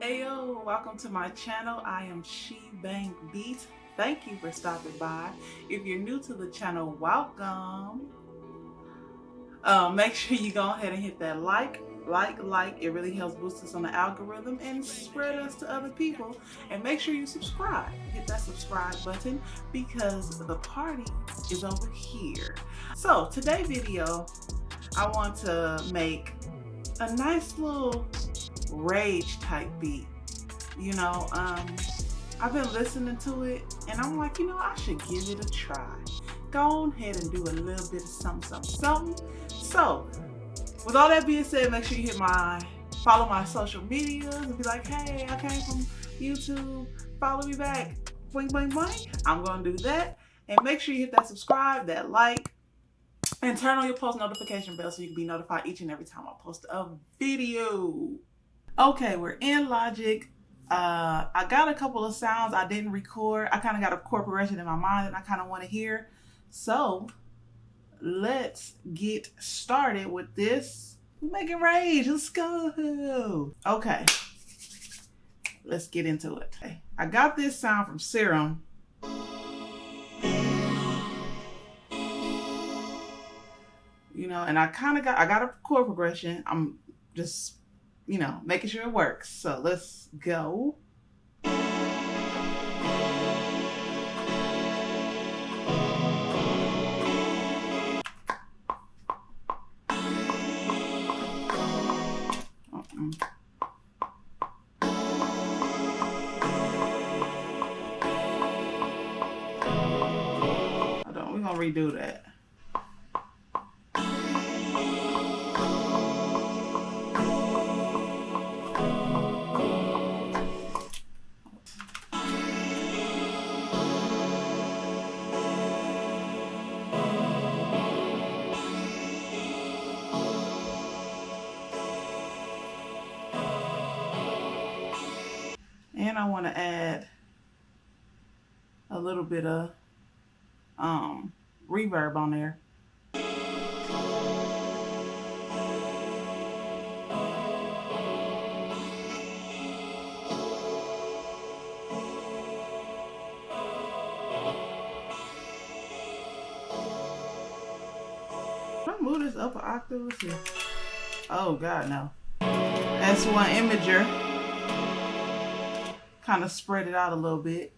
Ayo, welcome to my channel. I am She Bang Beat. Thank you for stopping by. If you're new to the channel, welcome. Uh, make sure you go ahead and hit that like, like, like. It really helps boost us on the algorithm and spread us to other people. And make sure you subscribe. Hit that subscribe button because the party is over here. So today video, I want to make a nice little rage type beat. You know, um, I've been listening to it and I'm like, you know, I should give it a try. Go ahead and do a little bit of something, something, something. So, with all that being said, make sure you hit my, follow my social medias and be like, hey, I came from YouTube, follow me back, boing, boing, boing. I'm gonna do that. And make sure you hit that subscribe, that like, and turn on your post notification bell so you can be notified each and every time I post a video. Okay, we're in Logic. Uh, I got a couple of sounds I didn't record. I kind of got a chord progression in my mind that I kind of want to hear. So let's get started with this. Make it rage. Let's go. Okay. Let's get into it. I got this sound from Serum. You know, and I kind of got, I got a chord progression. I'm just you know, making sure it works. So let's go. Uh-uh. We're gonna redo that. And I want to add a little bit of um, reverb on there. Move this up an octave? Let's see. Oh God, no. That's one imager kind of spread it out a little bit.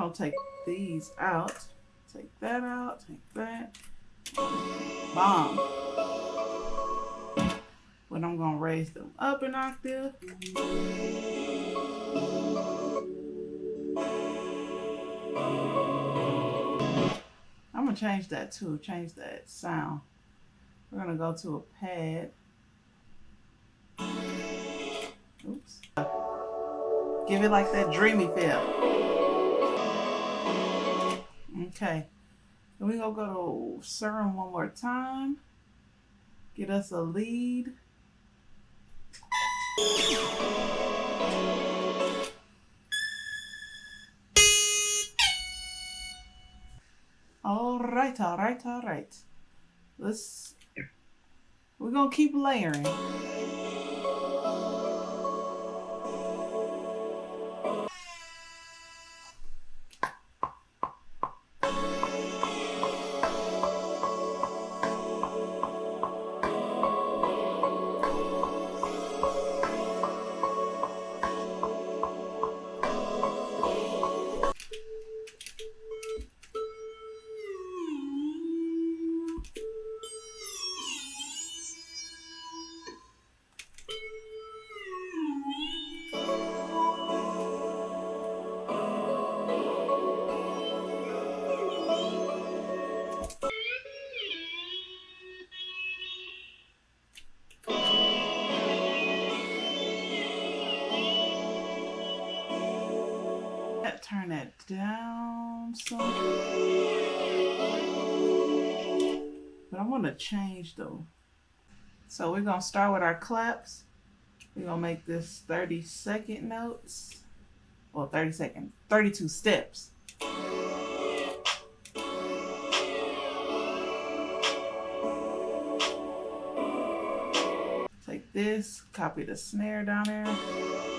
To take these out. Take that out. Take that. Bomb. But I'm to raise them up an octave. I'm gonna change that too, change that sound. We're gonna go to a pad. Oops. Give it like that dreamy feel. Okay. Then we gonna go to serum one more time. Get us a lead. All right, all right, all right. Let's, we're going to keep layering. Want to change though. So we're going to start with our claps. We're going to make this 30 second notes. Well, 30 second, 32 steps. Take this, copy the snare down there.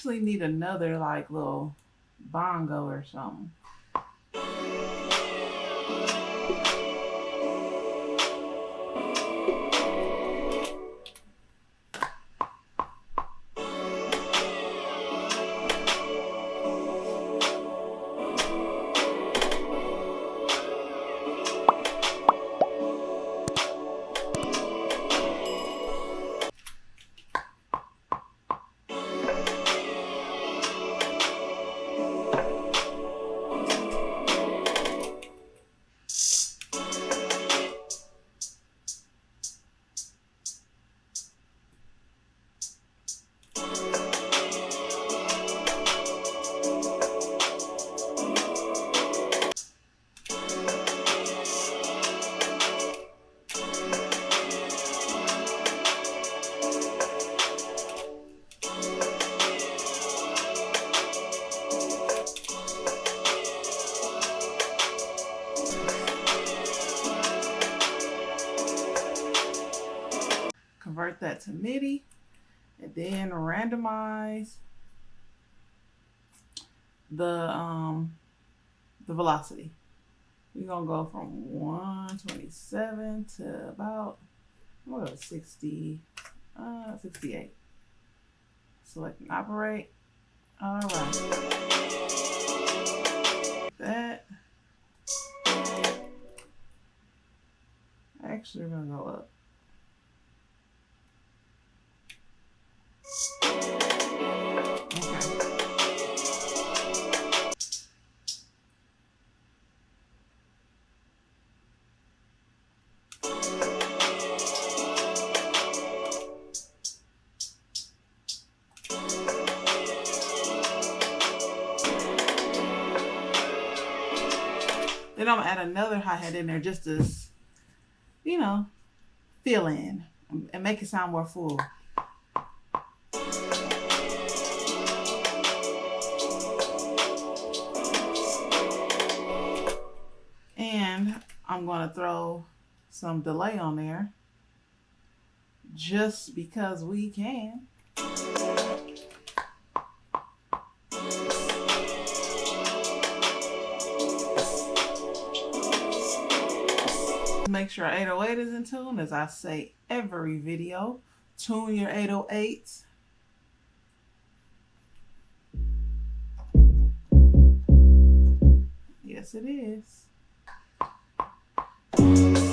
Actually need another like little bongo or something. Convert that to MIDI, and then randomize the um the velocity. We're gonna go from 127 to about what 60 uh 68. Select and operate. All right. That actually we're gonna go up. Gonna add another hi-hat in there just to, you know, fill in and make it sound more full. And I'm gonna throw some delay on there just because we can. Make sure 808 is in tune as I say every video. Tune your 808s. Yes, it is.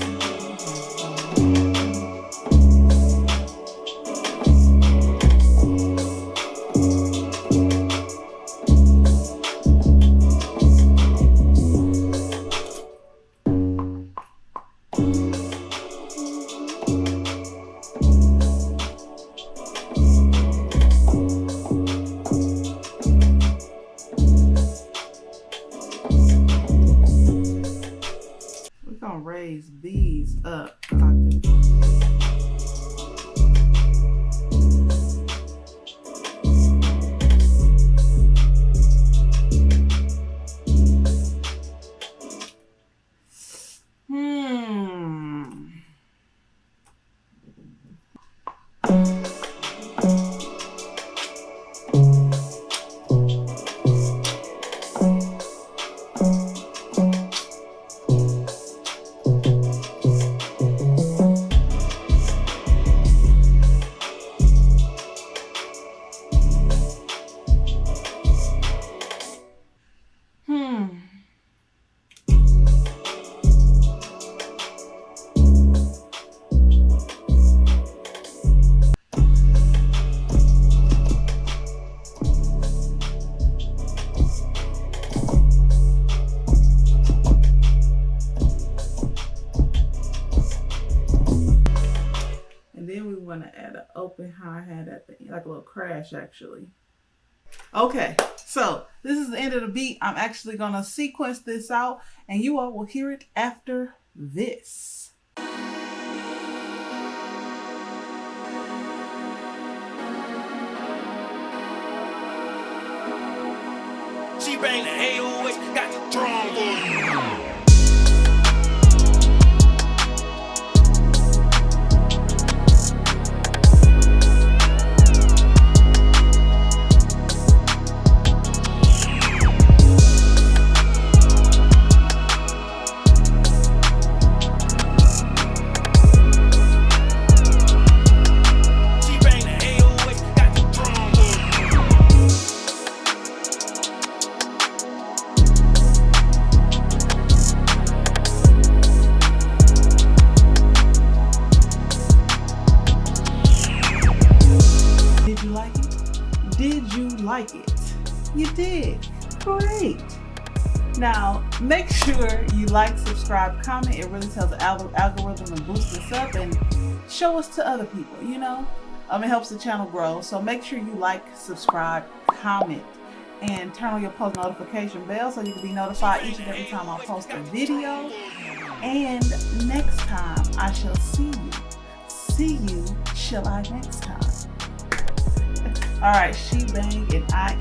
How I had that thing, like a little crash actually. Okay, so this is the end of the beat. I'm actually gonna sequence this out and you all will hear it after this. She bang the AOS, got the drum. She You did. Great. Now, make sure you like, subscribe, comment. It really tells the algorithm to boost us up and show us to other people, you know? Um, it helps the channel grow. So make sure you like, subscribe, comment, and turn on your post notification bell so you can be notified each and every time I post a video. And next time, I shall see you. See you, shall I next time? All right, she bang, and I